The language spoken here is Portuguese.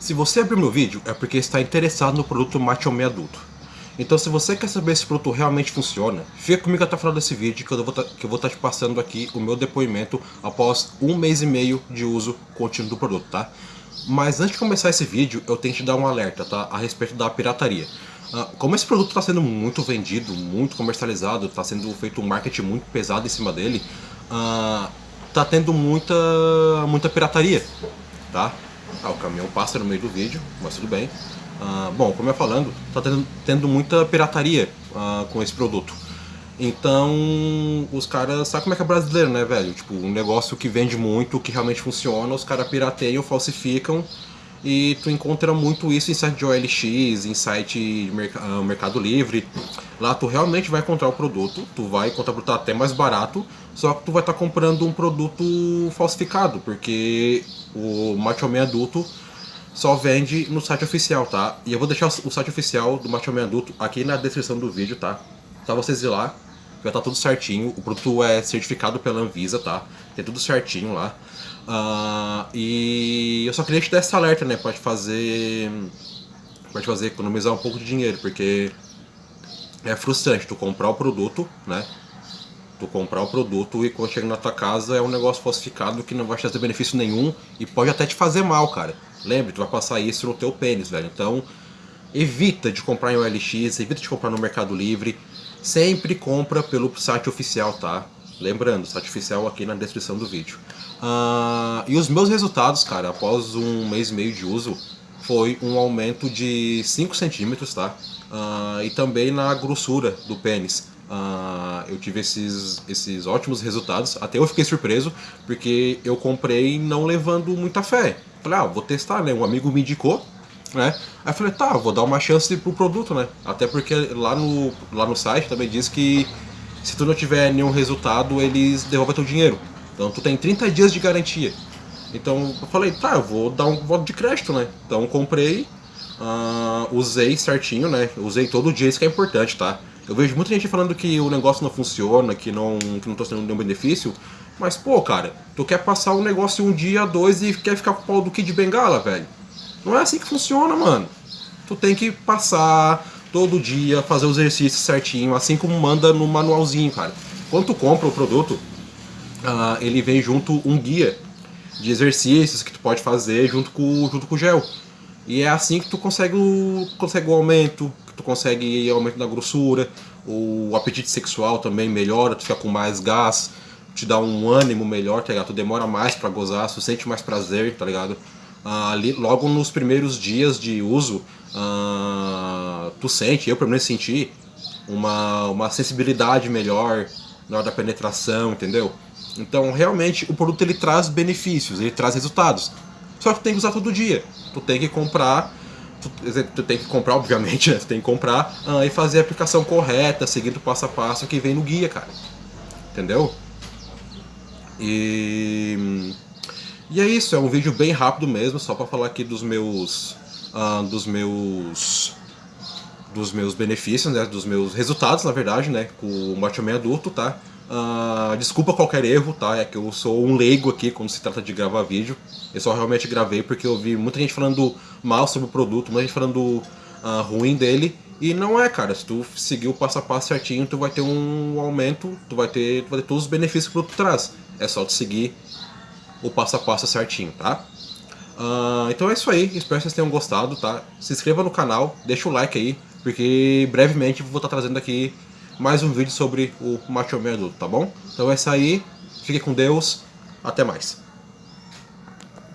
Se você abriu meu vídeo, é porque está interessado no produto Macho Man Adulto. Então se você quer saber se o produto realmente funciona, fica comigo até o final desse vídeo que eu vou tá, estar tá te passando aqui o meu depoimento após um mês e meio de uso contínuo do produto, tá? Mas antes de começar esse vídeo, eu tenho que te dar um alerta, tá? A respeito da pirataria. Uh, como esse produto está sendo muito vendido, muito comercializado, está sendo feito um marketing muito pesado em cima dele, uh, tá tendo muita, muita pirataria, tá? Ah, o caminhão passa no meio do vídeo, mas tudo bem. Ah, bom, como eu falando, tá tendo, tendo muita pirataria ah, com esse produto. Então, os caras, sabe como é que é brasileiro, né, velho? Tipo, um negócio que vende muito, que realmente funciona, os caras pirateiam, falsificam, e tu encontra muito isso em site de OLX, em site de uh, Mercado Livre. Lá tu realmente vai encontrar o produto, tu vai encontrar o produto até mais barato, só que tu vai estar tá comprando um produto falsificado, porque o Macho Man adulto só vende no site oficial, tá? E eu vou deixar o site oficial do Macho Man adulto aqui na descrição do vídeo, tá? Só vocês ir lá, vai estar tá tudo certinho. O produto é certificado pela Anvisa, tá? Tem tudo certinho lá. Uh, e eu só queria te dar esse alerta, né? Pode fazer. Pode fazer economizar um pouco de dinheiro, porque é frustrante tu comprar o produto, né? Tu comprar o produto e quando chega na tua casa é um negócio falsificado que não vai te trazer benefício nenhum e pode até te fazer mal, cara. Lembre, tu vai passar isso no teu pênis, velho. Então, evita de comprar em OLX, evita de comprar no Mercado Livre. Sempre compra pelo site oficial, tá? Lembrando, site oficial aqui na descrição do vídeo. Uh, e os meus resultados, cara, após um mês e meio de uso, foi um aumento de 5 centímetros, tá? Uh, e também na grossura do pênis. Uh, eu tive esses, esses ótimos resultados, até eu fiquei surpreso, porque eu comprei não levando muita fé. Falei, ah, vou testar, né? Um amigo me indicou, né? Aí falei, tá, vou dar uma chance pro produto, né? Até porque lá no, lá no site também diz que se tu não tiver nenhum resultado, eles devolvem teu dinheiro. Então tu tem 30 dias de garantia. Então eu falei, tá, eu vou dar um voto de crédito, né? Então comprei, uh, usei certinho, né? Usei todo dia, isso que é importante, tá? Eu vejo muita gente falando que o negócio não funciona, que não, que não tô tendo nenhum benefício. Mas, pô, cara, tu quer passar um negócio um dia, dois e quer ficar com o pau do Kid Bengala, velho. Não é assim que funciona, mano. Tu tem que passar todo dia, fazer o exercício certinho, assim como manda no manualzinho, cara. Quando tu compra o produto, uh, ele vem junto um guia de exercícios que tu pode fazer junto com, junto com o gel. E é assim que tu consegue o, consegue o aumento, tu consegue aumento da grossura, o apetite sexual também melhora, tu fica com mais gás, te dá um ânimo melhor, tá ligado? Tu demora mais pra gozar, tu sente mais prazer, tá ligado? Ah, ali, logo nos primeiros dias de uso, ah, tu sente, eu pelo menos senti, uma, uma sensibilidade melhor na hora da penetração, entendeu? Então, realmente, o produto ele traz benefícios, ele traz resultados. Só que tu tem que usar todo dia. Tu tem que comprar tu, tu, tem que comprar, obviamente, né? Tu tem que comprar uh, e fazer a aplicação correta, seguindo o passo a passo que vem no guia, cara. Entendeu? E... E é isso, é um vídeo bem rápido mesmo, só para falar aqui dos meus... Uh, dos meus... Dos meus benefícios, né? Dos meus resultados, na verdade, né? Com o Macho adulto, tá? Uh, desculpa qualquer erro, tá? É que eu sou um leigo aqui quando se trata de gravar vídeo. Eu só realmente gravei porque eu vi muita gente falando mal sobre o produto, muita gente falando uh, ruim dele. E não é, cara. Se tu seguir o passo a passo certinho, tu vai ter um aumento, tu vai ter, tu vai ter todos os benefícios que o produto traz. É só tu seguir o passo a passo certinho, tá? Uh, então é isso aí, espero que vocês tenham gostado, tá? Se inscreva no canal, deixa o like aí, porque brevemente vou estar trazendo aqui mais um vídeo sobre o Macho Man adulto, tá bom? Então é isso aí, fique com Deus, até mais.